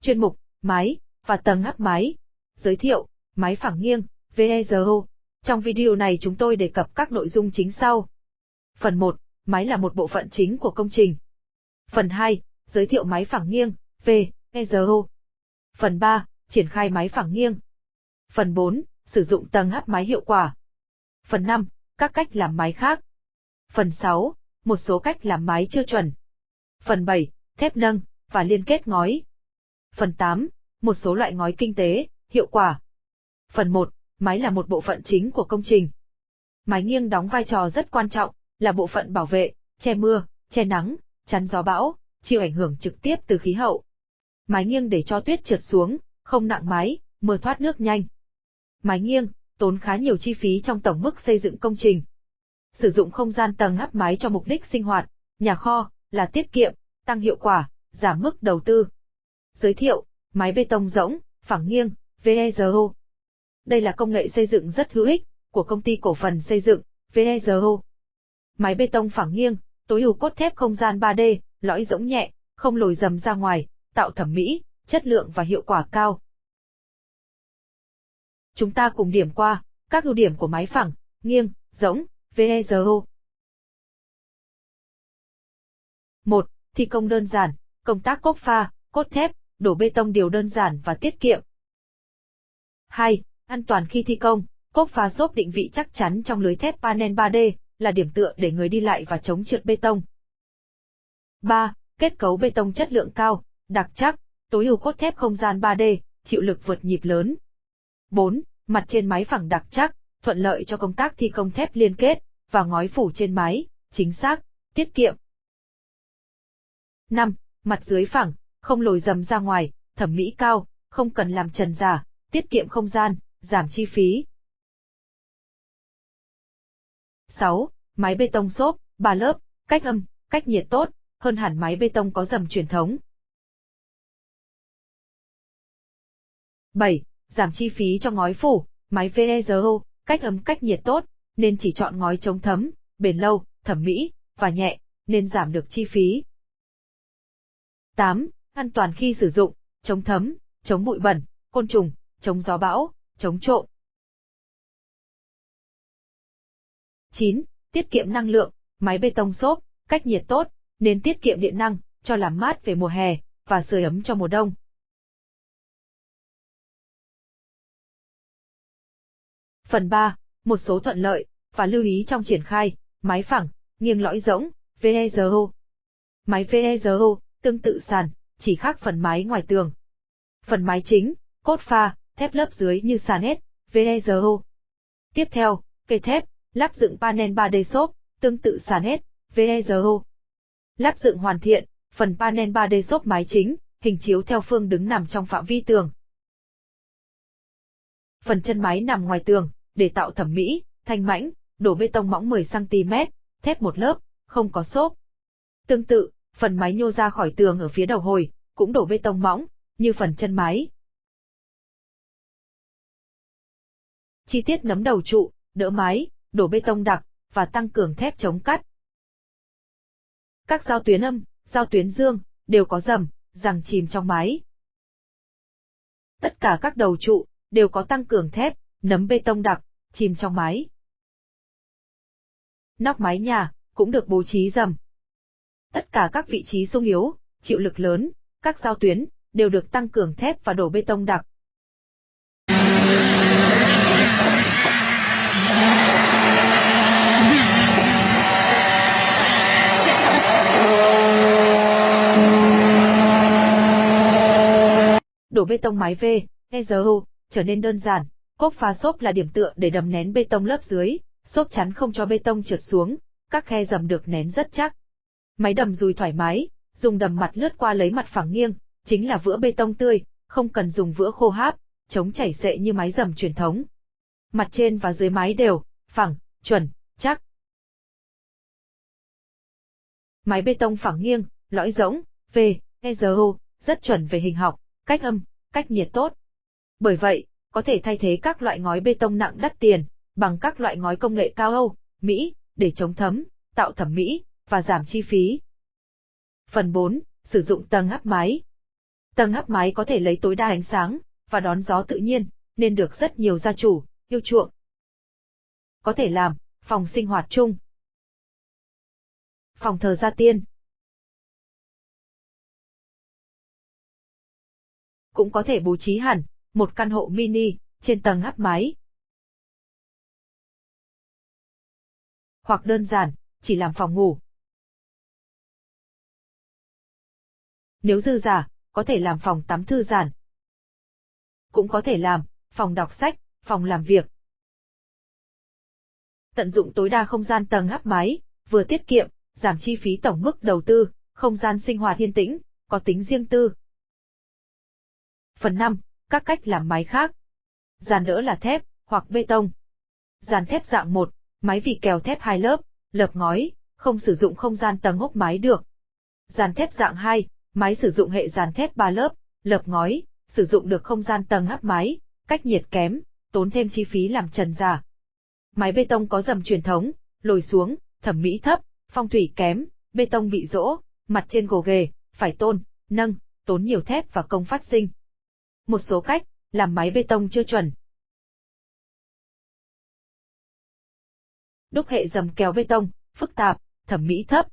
chuyên mục, máy, và tầng áp máy. Giới thiệu, máy phẳng nghiêng, VEZO. Trong video này chúng tôi đề cập các nội dung chính sau. Phần 1, máy là một bộ phận chính của công trình. Phần 2, giới thiệu máy phẳng nghiêng, VEZO. Phần 3, triển khai máy phẳng nghiêng. Phần 4, sử dụng tầng áp máy hiệu quả. Phần 5, các cách làm máy khác. Phần 6, một số cách làm máy chưa chuẩn. Phần 7, thép nâng và liên kết ngói. Phần 8, một số loại ngói kinh tế, hiệu quả. Phần 1, mái là một bộ phận chính của công trình. mái nghiêng đóng vai trò rất quan trọng, là bộ phận bảo vệ, che mưa, che nắng, chắn gió bão, chịu ảnh hưởng trực tiếp từ khí hậu. mái nghiêng để cho tuyết trượt xuống, không nặng mái mưa thoát nước nhanh. mái nghiêng, tốn khá nhiều chi phí trong tổng mức xây dựng công trình. Sử dụng không gian tầng áp mái cho mục đích sinh hoạt, nhà kho, là tiết kiệm, tăng hiệu quả, giảm mức đầu tư. Giới thiệu, máy bê tông rỗng, phẳng nghiêng, VEZO. Đây là công nghệ xây dựng rất hữu ích của công ty cổ phần xây dựng VEZO. Máy bê tông phẳng nghiêng, tối ưu cốt thép không gian 3D, lõi rỗng nhẹ, không lồi dầm ra ngoài, tạo thẩm mỹ, chất lượng và hiệu quả cao. Chúng ta cùng điểm qua các ưu điểm của máy phẳng, nghiêng, rỗng, VEZO. 1. Thi công đơn giản, công tác cốt pha, cốt thép, đổ bê tông đều đơn giản và tiết kiệm. 2. An toàn khi thi công, cốt phá xốp định vị chắc chắn trong lưới thép panel 3D, là điểm tựa để người đi lại và chống trượt bê tông. 3. Kết cấu bê tông chất lượng cao, đặc chắc, tối ưu cốt thép không gian 3D, chịu lực vượt nhịp lớn. 4. Mặt trên máy phẳng đặc chắc, thuận lợi cho công tác thi công thép liên kết, và ngói phủ trên máy, chính xác, tiết kiệm. 5. Mặt dưới phẳng, không lồi dầm ra ngoài, thẩm mỹ cao, không cần làm trần giả, tiết kiệm không gian, giảm chi phí. 6. Máy bê tông xốp, 3 lớp, cách âm, cách nhiệt tốt, hơn hẳn máy bê tông có dầm truyền thống. 7. Giảm chi phí cho ngói phủ, máy VEZO, cách âm cách nhiệt tốt, nên chỉ chọn ngói chống thấm, bền lâu, thẩm mỹ, và nhẹ, nên giảm được chi phí. 8. An toàn khi sử dụng, chống thấm, chống bụi bẩn, côn trùng, chống gió bão, chống trộm. 9. Tiết kiệm năng lượng, máy bê tông xốp, cách nhiệt tốt, nên tiết kiệm điện năng, cho làm mát về mùa hè, và sưởi ấm cho mùa đông. Phần 3. Một số thuận lợi, và lưu ý trong triển khai, máy phẳng, nghiêng lõi rỗng, VEZO. Máy VEZO, tương tự sàn, chỉ khác phần mái ngoài tường. Phần mái chính, cốt pha, thép lớp dưới như sàn hết, VEZO. Tiếp theo, cây thép, lắp dựng panel 3D xốp, tương tự sàn hết, VEZO. Lắp dựng hoàn thiện, phần panel 3D xốp mái chính, hình chiếu theo phương đứng nằm trong phạm vi tường. Phần chân mái nằm ngoài tường, để tạo thẩm mỹ, thanh mãnh, đổ bê tông mỏng 10cm, thép một lớp, không có xốp. Tương tự, phần mái nhô ra khỏi tường ở phía đầu hồi, cũng đổ bê tông mỏng, như phần chân mái. Chi tiết nấm đầu trụ, đỡ mái, đổ bê tông đặc, và tăng cường thép chống cắt. Các giao tuyến âm, giao tuyến dương, đều có dầm, rằng chìm trong mái. Tất cả các đầu trụ, đều có tăng cường thép, nấm bê tông đặc, chìm trong mái. Nóc mái nhà, cũng được bố trí dầm. Tất cả các vị trí sung yếu, chịu lực lớn, các giao tuyến, đều được tăng cường thép và đổ bê tông đặc. Đổ bê tông mái V, EZO, trở nên đơn giản, cốp phá xốp là điểm tựa để đầm nén bê tông lớp dưới, xốp chắn không cho bê tông trượt xuống, các khe dầm được nén rất chắc. Máy đầm dùi thoải mái, dùng đầm mặt lướt qua lấy mặt phẳng nghiêng, chính là vữa bê tông tươi, không cần dùng vữa khô háp, chống chảy xệ như máy dầm truyền thống. Mặt trên và dưới máy đều, phẳng, chuẩn, chắc. Máy bê tông phẳng nghiêng, lõi rỗng, V, EZO, rất chuẩn về hình học, cách âm, cách nhiệt tốt. Bởi vậy, có thể thay thế các loại ngói bê tông nặng đắt tiền, bằng các loại ngói công nghệ cao Âu, Mỹ, để chống thấm, tạo thẩm mỹ, và giảm chi phí. Phần 4. Sử dụng tầng áp máy. Tầng hấp máy có thể lấy tối đa ánh sáng và đón gió tự nhiên, nên được rất nhiều gia chủ yêu chuộng. Có thể làm phòng sinh hoạt chung, phòng thờ gia tiên. Cũng có thể bố trí hẳn một căn hộ mini trên tầng hấp máy, Hoặc đơn giản, chỉ làm phòng ngủ. Nếu dư giả, có thể làm phòng tắm thư giãn. Cũng có thể làm phòng đọc sách, phòng làm việc. Tận dụng tối đa không gian tầng hấp mái, vừa tiết kiệm, giảm chi phí tổng mức đầu tư, không gian sinh hoạt yên tĩnh, có tính riêng tư. Phần 5. Các cách làm mái khác. Giàn đỡ là thép, hoặc bê tông. Giàn thép dạng 1, máy vị kèo thép hai lớp, lợp ngói, không sử dụng không gian tầng hốc mái được. Giàn thép dạng 2, máy sử dụng hệ dàn thép 3 lớp, lợp ngói, sử dụng được không gian tầng hấp máy, cách nhiệt kém, tốn thêm chi phí làm trần giả. Máy bê tông có dầm truyền thống, lồi xuống, thẩm mỹ thấp, phong thủy kém, bê tông bị rỗ, mặt trên gồ ghề, phải tôn, nâng, tốn nhiều thép và công phát sinh. Một số cách, làm máy bê tông chưa chuẩn. Đúc hệ dầm kéo bê tông, phức tạp, thẩm mỹ thấp.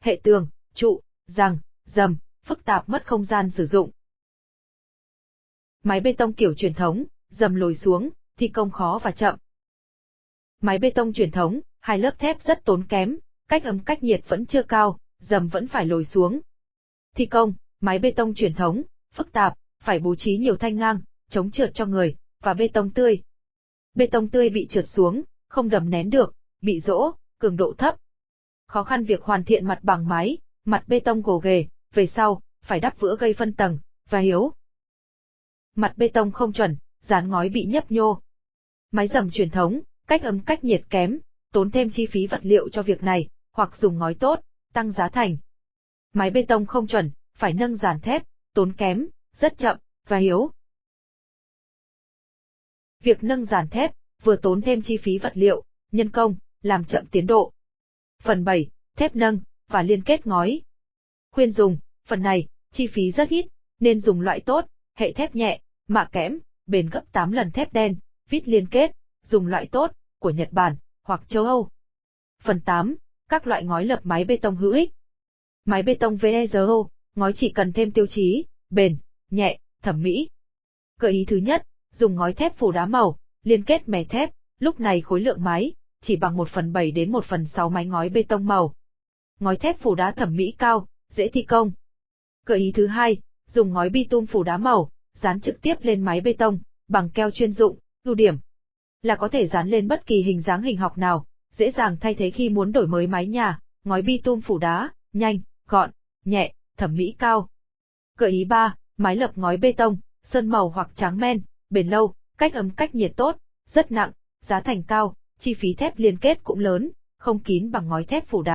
Hệ tường, trụ, răng, dầm, phức tạp mất không gian sử dụng. Máy bê tông kiểu truyền thống, dầm lồi xuống, thi công khó và chậm. Máy bê tông truyền thống, hai lớp thép rất tốn kém, cách ấm cách nhiệt vẫn chưa cao, dầm vẫn phải lồi xuống. Thi công, máy bê tông truyền thống, phức tạp, phải bố trí nhiều thanh ngang, chống trượt cho người, và bê tông tươi. Bê tông tươi bị trượt xuống, không đầm nén được, bị rỗ, cường độ thấp. Khó khăn việc hoàn thiện mặt bằng máy mặt bê tông gồ ghề, về sau, phải đắp vữa gây phân tầng, và hiếu. Mặt bê tông không chuẩn, dán ngói bị nhấp nhô. Máy dầm truyền thống, cách ấm cách nhiệt kém, tốn thêm chi phí vật liệu cho việc này, hoặc dùng ngói tốt, tăng giá thành. Máy bê tông không chuẩn, phải nâng dàn thép, tốn kém, rất chậm, và hiếu. Việc nâng dàn thép, vừa tốn thêm chi phí vật liệu, nhân công, làm chậm tiến độ. Phần 7, thép nâng, và liên kết ngói. Khuyên dùng, phần này, chi phí rất ít, nên dùng loại tốt, hệ thép nhẹ, mạ kẽm, bền gấp 8 lần thép đen, vít liên kết, dùng loại tốt, của Nhật Bản, hoặc châu Âu. Phần 8, các loại ngói lập máy bê tông hữu ích. Máy bê tông VEZO, ngói chỉ cần thêm tiêu chí, bền, nhẹ, thẩm mỹ. Gợi ý thứ nhất, dùng ngói thép phủ đá màu, liên kết mè thép, lúc này khối lượng máy, chỉ bằng 1 phần 7 đến 1 phần 6 máy ngói bê tông màu. Ngói thép phủ đá thẩm mỹ cao, dễ thi công. Gợi ý thứ hai, dùng ngói bitum phủ đá màu, dán trực tiếp lên máy bê tông, bằng keo chuyên dụng, ưu điểm là có thể dán lên bất kỳ hình dáng hình học nào, dễ dàng thay thế khi muốn đổi mới mái nhà, ngói bitum phủ đá, nhanh, gọn, nhẹ, thẩm mỹ cao. Gợi ý 3, mái lập ngói bê tông, sơn màu hoặc tráng men, bền lâu, cách ấm cách nhiệt tốt, rất nặng, giá thành cao, chi phí thép liên kết cũng lớn, không kín bằng ngói thép phủ đá.